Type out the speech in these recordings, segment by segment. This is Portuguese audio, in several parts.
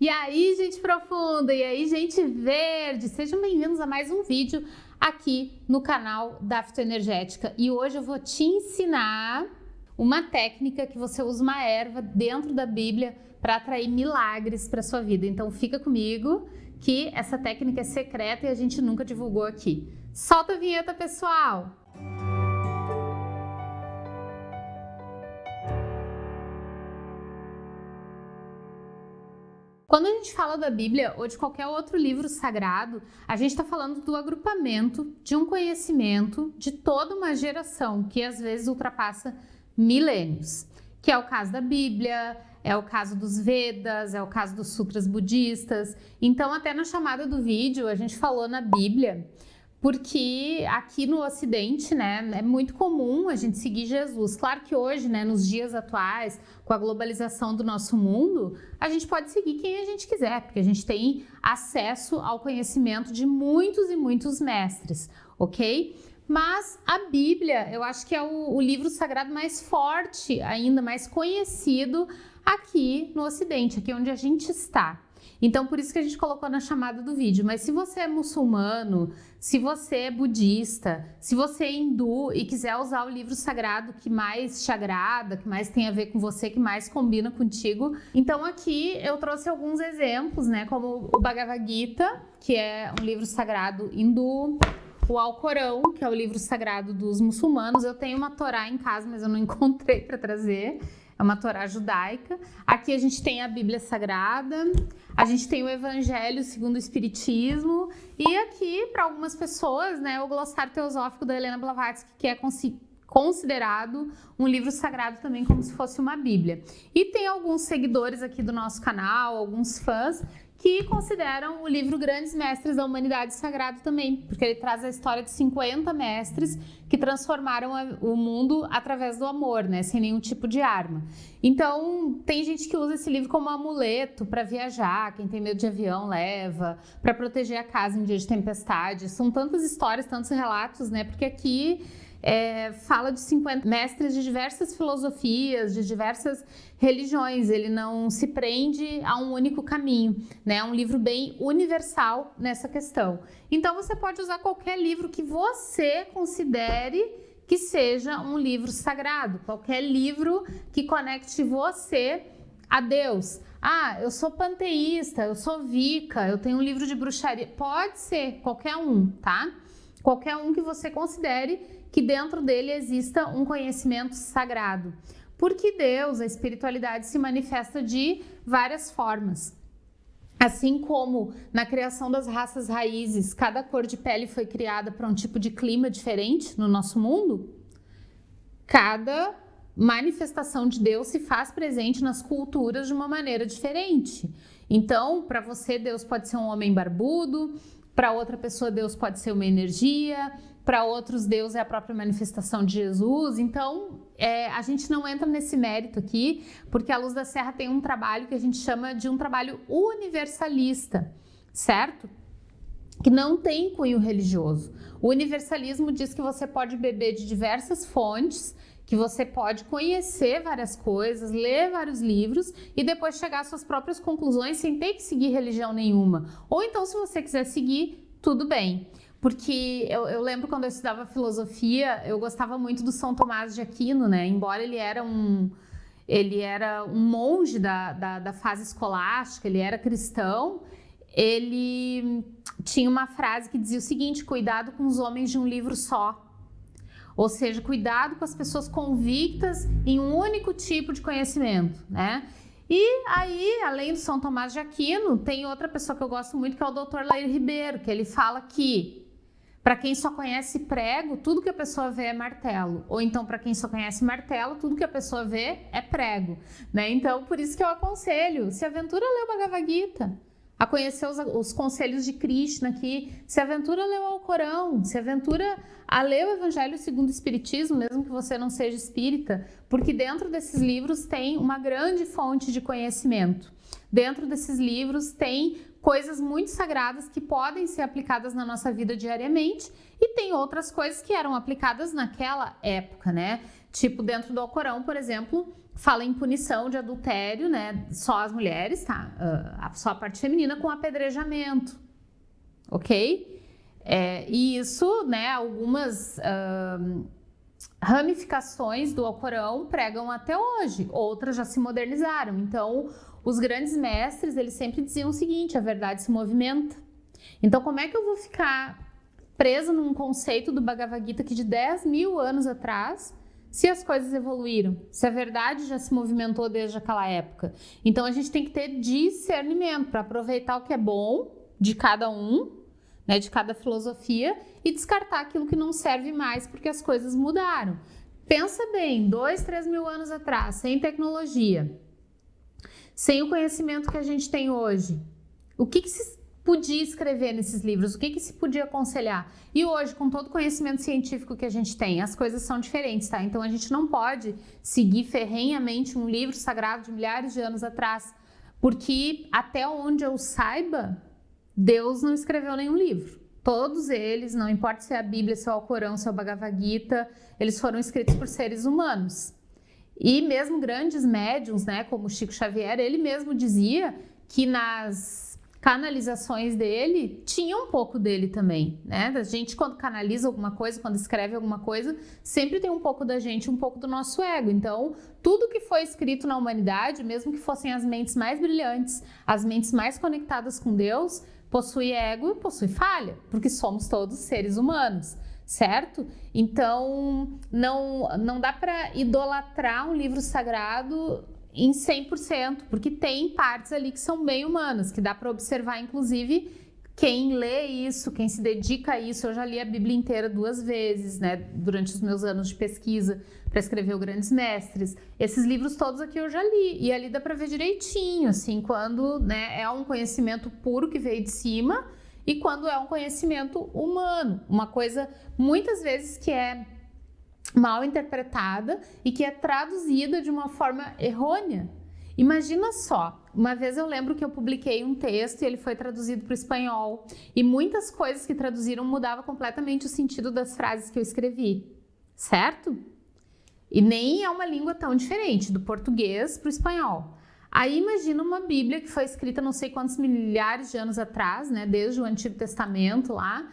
E aí, gente profunda, e aí, gente verde, sejam bem-vindos a mais um vídeo aqui no canal da Fitoenergética. E hoje eu vou te ensinar uma técnica que você usa uma erva dentro da Bíblia para atrair milagres para sua vida. Então fica comigo que essa técnica é secreta e a gente nunca divulgou aqui. Solta a vinheta, pessoal! Quando a gente fala da Bíblia ou de qualquer outro livro sagrado, a gente está falando do agrupamento de um conhecimento de toda uma geração que às vezes ultrapassa milênios, que é o caso da Bíblia, é o caso dos Vedas, é o caso dos sutras budistas. Então, até na chamada do vídeo, a gente falou na Bíblia porque aqui no Ocidente, né, é muito comum a gente seguir Jesus. Claro que hoje, né, nos dias atuais, com a globalização do nosso mundo, a gente pode seguir quem a gente quiser, porque a gente tem acesso ao conhecimento de muitos e muitos mestres, ok? Mas a Bíblia, eu acho que é o, o livro sagrado mais forte, ainda mais conhecido aqui no Ocidente, aqui onde a gente está. Então, por isso que a gente colocou na chamada do vídeo. Mas se você é muçulmano, se você é budista, se você é hindu e quiser usar o livro sagrado que mais te agrada, que mais tem a ver com você, que mais combina contigo, então aqui eu trouxe alguns exemplos, né? Como o Bhagavad Gita, que é um livro sagrado hindu, o Alcorão, que é o livro sagrado dos muçulmanos. Eu tenho uma Torá em casa, mas eu não encontrei para trazer é uma Torá judaica. Aqui a gente tem a Bíblia Sagrada, a gente tem o Evangelho segundo o Espiritismo e aqui, para algumas pessoas, né, o Glossário Teosófico da Helena Blavatsky, que é considerado um livro sagrado também como se fosse uma Bíblia. E tem alguns seguidores aqui do nosso canal, alguns fãs, que consideram o livro Grandes Mestres da Humanidade sagrado também, porque ele traz a história de 50 mestres que transformaram o mundo através do amor, né, sem nenhum tipo de arma. Então, tem gente que usa esse livro como amuleto para viajar, quem tem medo de avião leva, para proteger a casa em dia de tempestade. São tantas histórias, tantos relatos, né, porque aqui é, fala de 50 mestres de diversas filosofias, de diversas religiões. Ele não se prende a um único caminho, né? É um livro bem universal nessa questão. Então você pode usar qualquer livro que você considere que seja um livro sagrado, qualquer livro que conecte você a Deus. Ah, eu sou panteísta, eu sou vica, eu tenho um livro de bruxaria. Pode ser qualquer um, tá? Qualquer um que você considere que dentro dele exista um conhecimento sagrado. Porque Deus, a espiritualidade, se manifesta de várias formas. Assim como na criação das raças raízes, cada cor de pele foi criada para um tipo de clima diferente no nosso mundo, cada manifestação de Deus se faz presente nas culturas de uma maneira diferente. Então, para você, Deus pode ser um homem barbudo, para outra pessoa, Deus pode ser uma energia, para outros, Deus é a própria manifestação de Jesus. Então, é, a gente não entra nesse mérito aqui, porque a Luz da Serra tem um trabalho que a gente chama de um trabalho universalista, certo? Que não tem cunho religioso. O universalismo diz que você pode beber de diversas fontes, que você pode conhecer várias coisas, ler vários livros e depois chegar às suas próprias conclusões sem ter que seguir religião nenhuma. Ou então, se você quiser seguir, tudo bem. Porque eu, eu, lembro quando eu estudava filosofia, eu gostava muito do São Tomás de Aquino, né? Embora ele era um, ele era um monge da, da, da fase escolástica, ele era cristão, ele tinha uma frase que dizia o seguinte, cuidado com os homens de um livro só. Ou seja, cuidado com as pessoas convictas em um único tipo de conhecimento, né? E aí, além do São Tomás de Aquino, tem outra pessoa que eu gosto muito, que é o Dr. Lair Ribeiro, que ele fala que para quem só conhece prego, tudo que a pessoa vê é martelo. Ou então, para quem só conhece martelo, tudo que a pessoa vê é prego. Né? Então, por isso que eu aconselho, se aventura a ler o Bhagavad Gita, a conhecer os, os conselhos de Krishna aqui, se aventura a ler o Alcorão, se aventura a ler o Evangelho segundo o Espiritismo, mesmo que você não seja espírita, porque dentro desses livros tem uma grande fonte de conhecimento. Dentro desses livros tem coisas muito sagradas que podem ser aplicadas na nossa vida diariamente e tem outras coisas que eram aplicadas naquela época, né? Tipo, dentro do Alcorão, por exemplo, fala em punição de adultério, né? Só as mulheres, tá? Uh, só a parte feminina com apedrejamento, ok? É, e isso, né? Algumas uh, ramificações do Alcorão pregam até hoje, outras já se modernizaram. Então, os grandes mestres, eles sempre diziam o seguinte: a verdade se movimenta. Então, como é que eu vou ficar preso num conceito do Bhagavad Gita que de 10 mil anos atrás se as coisas evoluíram, se a verdade já se movimentou desde aquela época. Então a gente tem que ter discernimento para aproveitar o que é bom de cada um, né, de cada filosofia e descartar aquilo que não serve mais porque as coisas mudaram. Pensa bem, dois, três mil anos atrás, sem tecnologia, sem o conhecimento que a gente tem hoje, o que, que se podia escrever nesses livros, o que, que se podia aconselhar. E hoje, com todo o conhecimento científico que a gente tem, as coisas são diferentes, tá? Então a gente não pode seguir ferrenhamente um livro sagrado de milhares de anos atrás, porque até onde eu saiba, Deus não escreveu nenhum livro. Todos eles, não importa se é a Bíblia, se é o Alcorão, se é o Bhagavad Gita, eles foram escritos por seres humanos. E mesmo grandes médiums, né, como Chico Xavier, ele mesmo dizia que nas canalizações dele tinha um pouco dele também, né? A gente quando canaliza alguma coisa, quando escreve alguma coisa, sempre tem um pouco da gente, um pouco do nosso ego. Então, tudo que foi escrito na humanidade, mesmo que fossem as mentes mais brilhantes, as mentes mais conectadas com Deus, possui ego e possui falha, porque somos todos seres humanos certo? Então, não, não dá para idolatrar um livro sagrado em 100%, porque tem partes ali que são bem humanas, que dá para observar, inclusive, quem lê isso, quem se dedica a isso. Eu já li a Bíblia inteira duas vezes, né, durante os meus anos de pesquisa para escrever o Grandes Mestres. Esses livros todos aqui eu já li, e ali dá para ver direitinho, assim, quando né, é um conhecimento puro que veio de cima e quando é um conhecimento humano, uma coisa muitas vezes que é mal interpretada e que é traduzida de uma forma errônea. Imagina só, uma vez eu lembro que eu publiquei um texto e ele foi traduzido para o espanhol e muitas coisas que traduziram mudava completamente o sentido das frases que eu escrevi, certo? E nem é uma língua tão diferente do português para o espanhol. Aí imagina uma Bíblia que foi escrita não sei quantos milhares de anos atrás, né, desde o Antigo Testamento lá,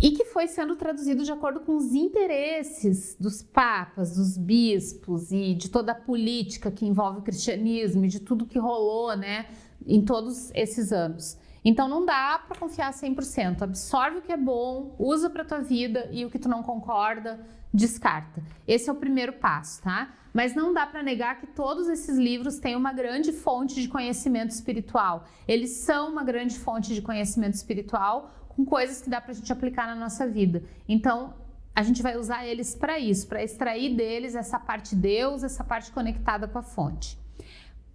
e que foi sendo traduzido de acordo com os interesses dos papas, dos bispos e de toda a política que envolve o cristianismo e de tudo que rolou, né, em todos esses anos. Então não dá para confiar 100%. Absorve o que é bom, usa para tua vida e o que tu não concorda, descarta. Esse é o primeiro passo, tá? Mas não dá para negar que todos esses livros têm uma grande fonte de conhecimento espiritual. Eles são uma grande fonte de conhecimento espiritual, com coisas que dá para a gente aplicar na nossa vida. Então, a gente vai usar eles para isso, para extrair deles essa parte Deus, essa parte conectada com a fonte.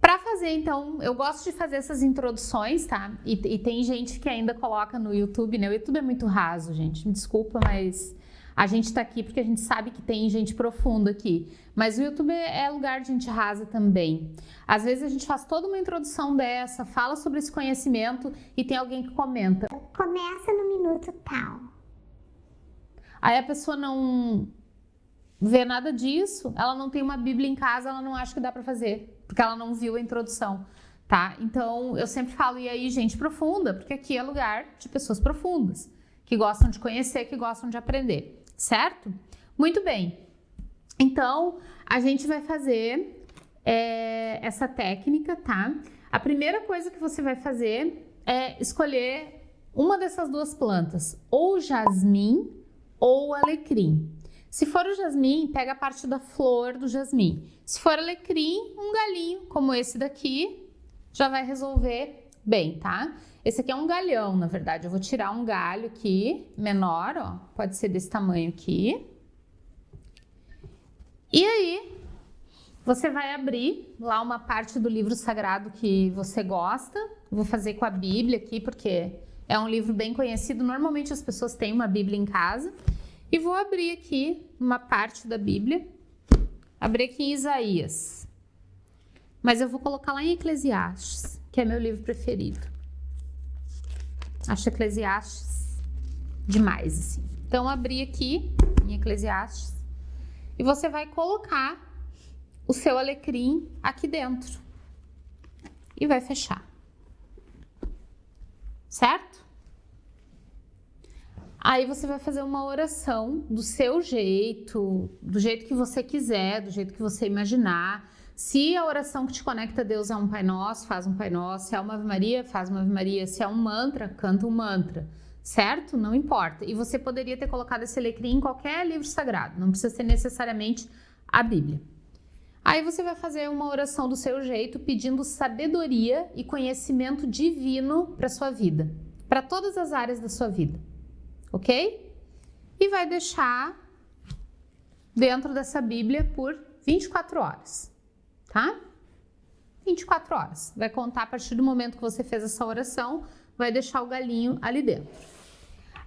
Para fazer, então, eu gosto de fazer essas introduções, tá? E, e, tem gente que ainda coloca no YouTube, né? O YouTube é muito raso, gente. Me desculpa, mas a gente está aqui porque a gente sabe que tem gente profunda aqui. Mas o YouTube é lugar de gente rasa também. Às vezes a gente faz toda uma introdução dessa, fala sobre esse conhecimento e tem alguém que comenta. Começa no minuto tal. Aí a pessoa não vê nada disso, ela não tem uma Bíblia em casa, ela não acha que dá para fazer, porque ela não viu a introdução, tá? Então eu sempre falo, e aí, gente profunda, porque aqui é lugar de pessoas profundas, que gostam de conhecer, que gostam de aprender certo? Muito bem. Então, a gente vai fazer é, essa técnica, tá? A primeira coisa que você vai fazer é escolher uma dessas duas plantas, ou jasmim ou alecrim. Se for o jasmim, pega a parte da flor do jasmim. Se for alecrim, um galinho como esse daqui já vai resolver bem, tá? Esse aqui é um galhão, na verdade. Eu vou tirar um galho aqui, menor, ó. Pode ser desse tamanho aqui. E aí, você vai abrir lá uma parte do livro sagrado que você gosta. Vou fazer com a Bíblia aqui, porque é um livro bem conhecido. Normalmente as pessoas têm uma Bíblia em casa. E vou abrir aqui uma parte da Bíblia. Abrir aqui em Isaías. Mas eu vou colocar lá em Eclesiastes, que é meu livro preferido. Acho Eclesiastes demais, assim. Então, abri aqui em Eclesiastes e você vai colocar o seu alecrim aqui dentro e vai fechar. Certo? Aí você vai fazer uma oração do seu jeito, do jeito que você quiser, do jeito que você imaginar. Se a oração que te conecta a Deus é um Pai Nosso, faz um Pai Nosso. Se é uma Ave Maria, faz uma Ave Maria. Se é um mantra, canta um mantra. Certo? Não importa. E você poderia ter colocado esse alecrim em qualquer livro sagrado. Não precisa ser necessariamente a Bíblia. Aí você vai fazer uma oração do seu jeito, pedindo sabedoria e conhecimento divino para sua vida, para todas as áreas da sua vida, ok? E vai deixar dentro dessa Bíblia por 24 horas, tá? 24 horas. Vai contar a partir do momento que você fez essa oração, vai deixar o galinho ali dentro.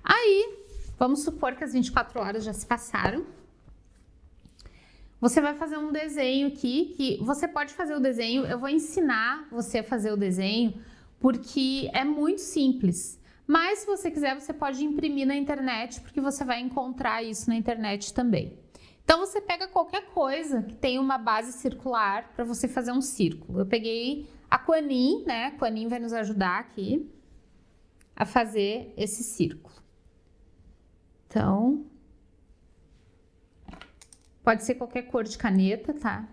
Aí, vamos supor que as 24 horas já se passaram, você vai fazer um desenho aqui, que você pode fazer o desenho, eu vou ensinar você a fazer o desenho, porque é muito simples. Mas se você quiser, você pode imprimir na internet, porque você vai encontrar isso na internet também. Então você pega qualquer coisa que tenha uma base circular para você fazer um círculo. Eu peguei a Quanin, né? A Quanin vai nos ajudar aqui a fazer esse círculo. Então, Pode ser qualquer cor de caneta, tá?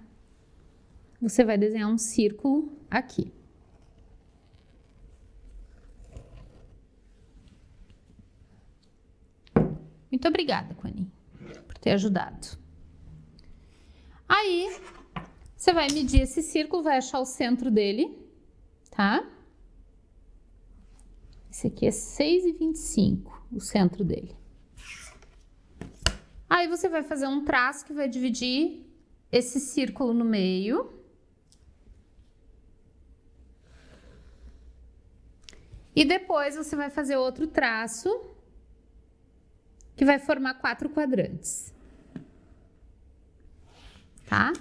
Você vai desenhar um círculo aqui. Muito obrigada, Quani, por ter ajudado. Aí, você vai medir esse círculo, vai achar o centro dele, tá? Esse aqui é 6,25, o centro dele. Aí você vai fazer um traço que vai dividir esse círculo no meio. E depois você vai fazer outro traço que vai formar quatro quadrantes. Tá?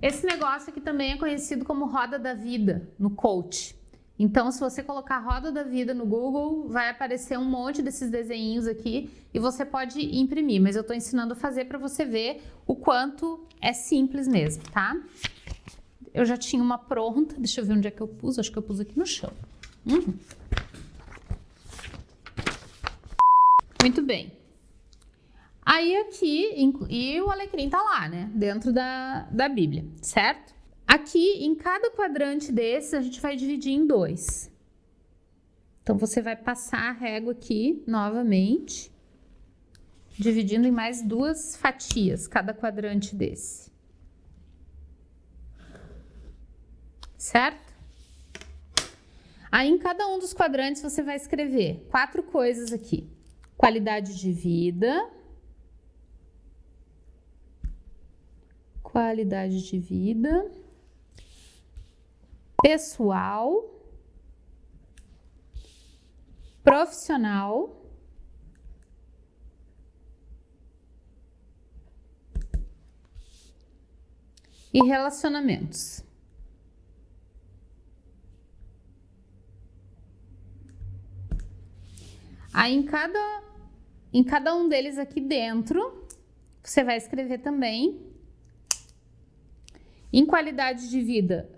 Esse negócio aqui também é conhecido como roda da vida no coach. Então, se você colocar Roda da Vida no Google, vai aparecer um monte desses desenhos aqui e você pode imprimir, mas eu estou ensinando a fazer para você ver o quanto é simples mesmo, tá? Eu já tinha uma pronta, deixa eu ver onde é que eu pus, acho que eu pus aqui no chão. Uhum. Muito bem. Aí aqui, e o alecrim tá lá, né, dentro da, da Bíblia, certo? Aqui, em cada quadrante desses, a gente vai dividir em dois. Então, você vai passar a régua aqui novamente, dividindo em mais duas fatias, cada quadrante desse. Certo? Aí, em cada um dos quadrantes, você vai escrever quatro coisas aqui. Qualidade de vida. Qualidade de vida pessoal, profissional, e relacionamentos. Aí em cada, em cada um deles aqui dentro, você vai escrever também em qualidade de vida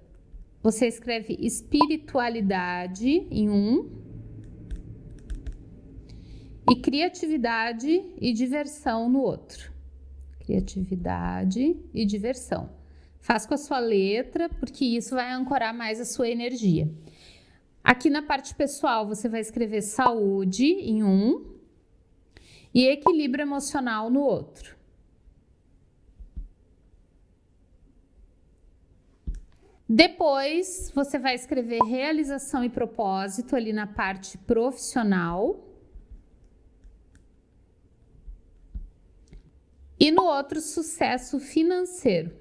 você escreve espiritualidade em um e criatividade e diversão no outro. Criatividade e diversão. Faz com a sua letra, porque isso vai ancorar mais a sua energia. Aqui na parte pessoal, você vai escrever saúde em um e equilíbrio emocional no outro. Depois, você vai escrever realização e propósito ali na parte profissional. E no outro, sucesso financeiro.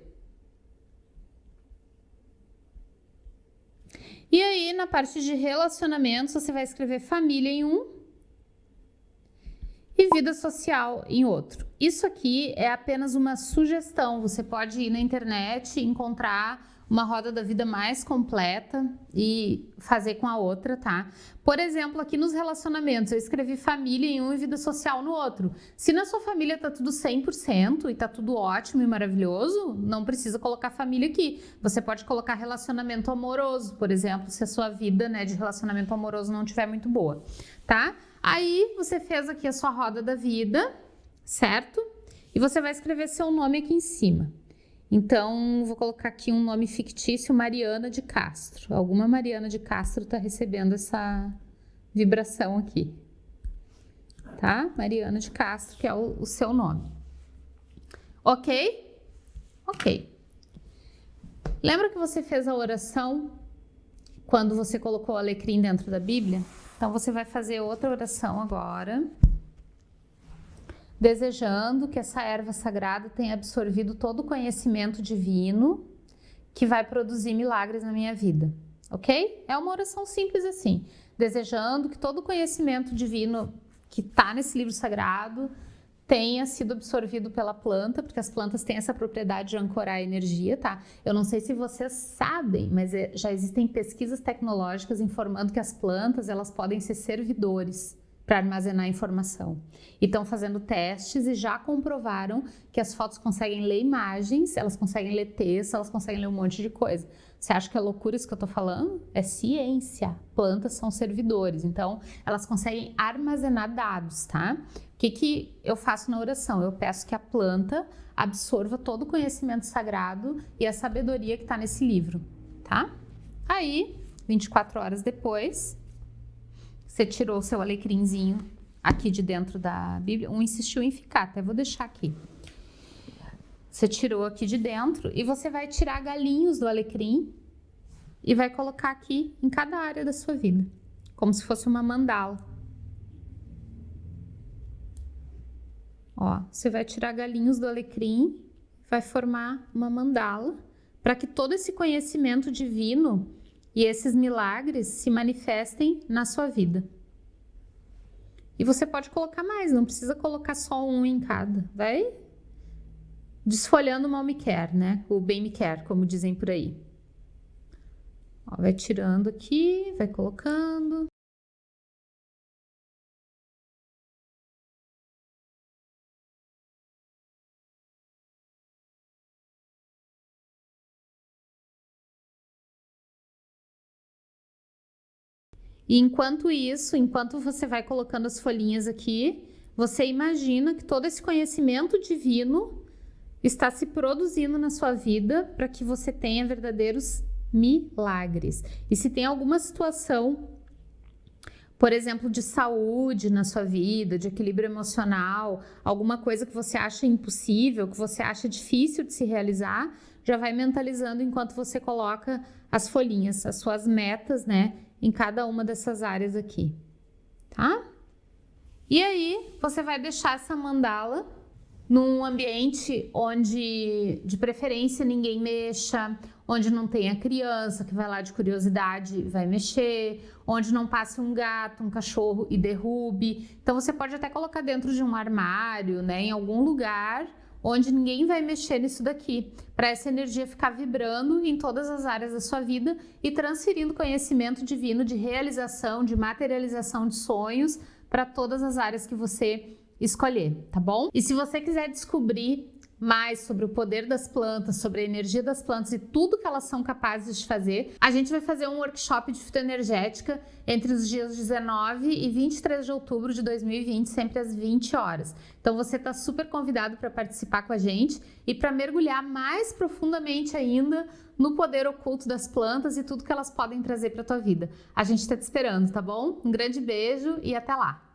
E aí, na parte de relacionamentos, você vai escrever família em um e vida social em outro. Isso aqui é apenas uma sugestão. Você pode ir na internet e encontrar uma roda da vida mais completa e fazer com a outra, tá? Por exemplo, aqui nos relacionamentos, eu escrevi família em um e vida social no outro. Se na sua família tá tudo 100% e tá tudo ótimo e maravilhoso, não precisa colocar família aqui. Você pode colocar relacionamento amoroso, por exemplo, se a sua vida, né, de relacionamento amoroso não tiver muito boa, tá? Aí você fez aqui a sua roda da vida, certo? E você vai escrever seu nome aqui em cima. Então, vou colocar aqui um nome fictício, Mariana de Castro. Alguma Mariana de Castro está recebendo essa vibração aqui. Tá? Mariana de Castro, que é o, o seu nome. Ok? Ok. Lembra que você fez a oração quando você colocou o alecrim dentro da Bíblia? Então, você vai fazer outra oração agora desejando que essa erva sagrada tenha absorvido todo o conhecimento divino que vai produzir milagres na minha vida, ok? É uma oração simples assim, desejando que todo o conhecimento divino que está nesse livro sagrado tenha sido absorvido pela planta, porque as plantas têm essa propriedade de ancorar a energia, tá? Eu não sei se vocês sabem, mas é, já existem pesquisas tecnológicas informando que as plantas, elas podem ser servidores para armazenar informação. E estão fazendo testes e já comprovaram que as fotos conseguem ler imagens, elas conseguem ler texto, elas conseguem ler um monte de coisa. Você acha que é loucura isso que eu estou falando? É ciência. Plantas são servidores, então elas conseguem armazenar dados, tá? O que, que eu faço na oração? Eu peço que a planta absorva todo o conhecimento sagrado e a sabedoria que está nesse livro, tá? Aí, 24 horas depois, você tirou o seu alecrimzinho aqui de dentro da Bíblia. Um insistiu em ficar, até vou deixar aqui. Você tirou aqui de dentro e você vai tirar galinhos do alecrim e vai colocar aqui em cada área da sua vida, como se fosse uma mandala. Ó, você vai tirar galinhos do alecrim, vai formar uma mandala para que todo esse conhecimento divino e esses milagres se manifestem na sua vida. E você pode colocar mais, não precisa colocar só um em cada. Vai desfolhando o mal me quer, né? O bem me quer, como dizem por aí. Ó, vai tirando aqui, vai colocando. E enquanto isso, enquanto você vai colocando as folhinhas aqui, você imagina que todo esse conhecimento divino está se produzindo na sua vida para que você tenha verdadeiros milagres. E se tem alguma situação, por exemplo, de saúde na sua vida, de equilíbrio emocional, alguma coisa que você acha impossível, que você acha difícil de se realizar, já vai mentalizando enquanto você coloca as folhinhas, as suas metas, né? Em cada uma dessas áreas aqui, tá? E aí, você vai deixar essa mandala num ambiente onde, de preferência, ninguém mexa, onde não tenha criança que vai lá de curiosidade e vai mexer, onde não passe um gato, um cachorro e derrube. Então, você pode até colocar dentro de um armário, né, em algum lugar onde ninguém vai mexer nisso daqui, para essa energia ficar vibrando em todas as áreas da sua vida e transferindo conhecimento divino de realização, de materialização de sonhos para todas as áreas que você escolher, tá bom? E se você quiser descobrir mais sobre o poder das plantas, sobre a energia das plantas e tudo que elas são capazes de fazer, a gente vai fazer um workshop de fitoenergética entre os dias 19 e 23 de outubro de 2020, sempre às 20 horas. Então você está super convidado para participar com a gente e para mergulhar mais profundamente ainda no poder oculto das plantas e tudo que elas podem trazer para a tua vida. A gente está te esperando, tá bom? Um grande beijo e até lá!